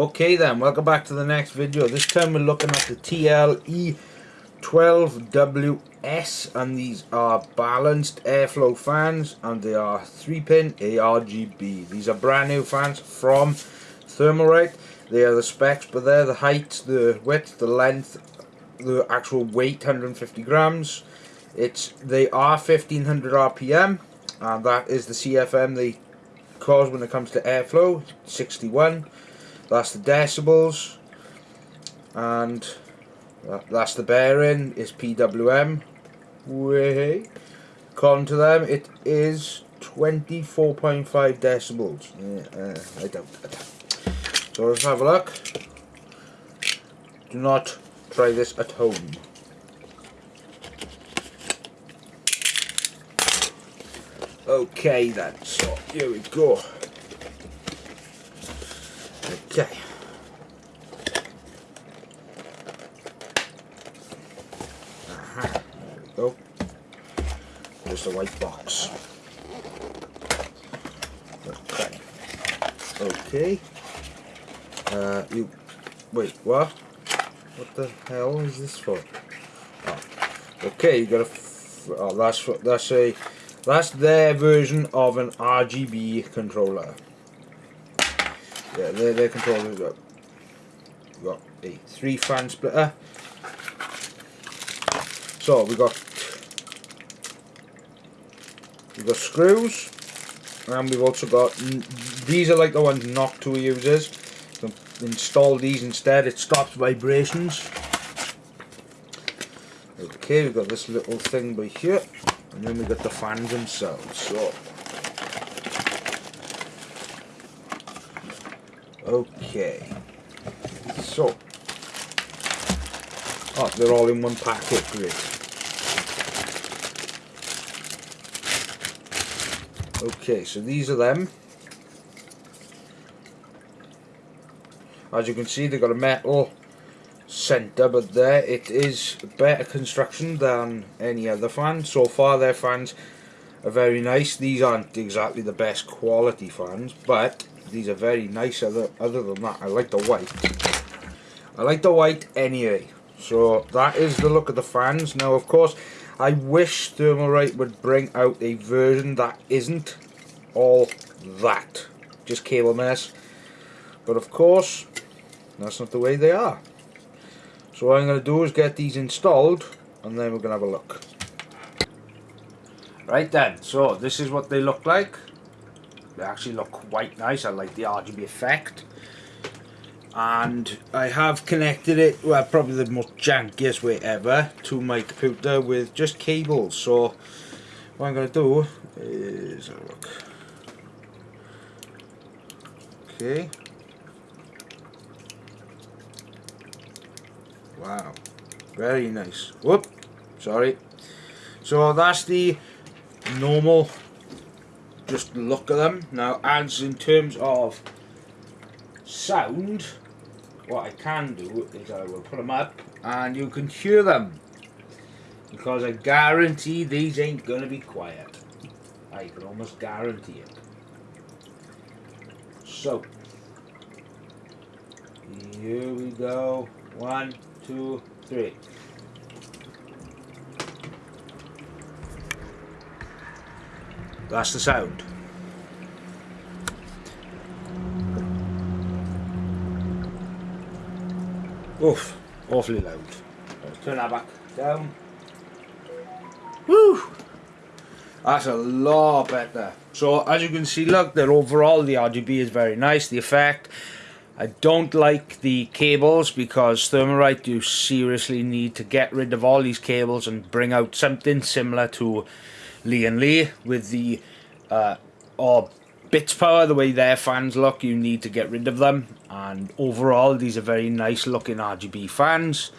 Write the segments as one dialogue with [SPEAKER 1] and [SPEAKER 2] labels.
[SPEAKER 1] Okay then, welcome back to the next video. This time we're looking at the TLE 12WS and these are balanced airflow fans and they are 3 pin ARGB. These are brand new fans from Thermalright. They are the specs but they're the height, the width, the length, the actual weight 150 grams. It's They are 1500 RPM and that is the CFM they cause when it comes to airflow, 61 that's the decibels. And that's the bearing is PWM way. According to them it is 24.5 decibels. Yeah, uh, I that. So let's have a look. Do not try this at home. Okay then. So here we go Okay. Aha, there we go. There's the white box. Okay. Okay. Uh, you, wait, what? What the hell is this for? Oh. Okay, you got a, oh, uh, that's, that's a, that's their version of an RGB controller. Yeah, their, their controllers got, got a three fan splitter. So we got we got screws, and we've also got these are like the ones not to uses. So install these instead. It stops vibrations. Okay, we've got this little thing by here, and then we've got the fans themselves. So Okay. So. Oh, they're all in one packet, great. Okay, so these are them. As you can see, they've got a metal centre, but there it is better construction than any other fan. So far, their fans are very nice. These aren't exactly the best quality fans, but these are very nice other, other than that. I like the white. I like the white anyway. So that is the look of the fans. Now of course I wish Thermalright would bring out a version that isn't all that. Just cable mess. But of course that's not the way they are. So what I'm going to do is get these installed and then we're going to have a look. Right then so this is what they look like they actually look quite nice. I like the RGB effect. And I have connected it, well probably the most jankiest way ever, to my computer with just cables. So what I'm going to do is, look. Okay. Wow. Very nice. Whoop. Sorry. So that's the normal just look at them. Now as in terms of sound, what I can do is I will put them up and you can hear them. Because I guarantee these ain't going to be quiet. I can almost guarantee it. So, here we go. One, two, three. That's the sound. Oof, awfully loud. Let's turn that back down. Woo! That's a lot better. So as you can see, look, that overall the RGB is very nice. The effect. I don't like the cables because Thermalright you seriously need to get rid of all these cables and bring out something similar to Lian Li with the uh, or Bitspower the way their fans look you need to get rid of them. And overall these are very nice looking RGB fans.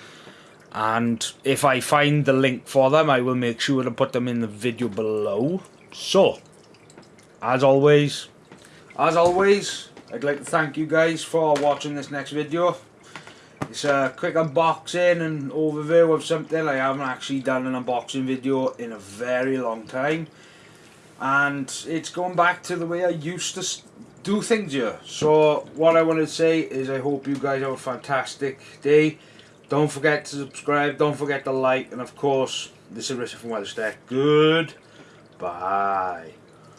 [SPEAKER 1] And if I find the link for them I will make sure to put them in the video below. So as always as always I'd like to thank you guys for watching this next video it's a quick unboxing and overview of something I haven't actually done an unboxing video in a very long time. And it's going back to the way I used to do things here. So what I want to say is I hope you guys have a fantastic day. Don't forget to subscribe, don't forget to like, and of course, this is Richard from Weatherstack. Good. Bye.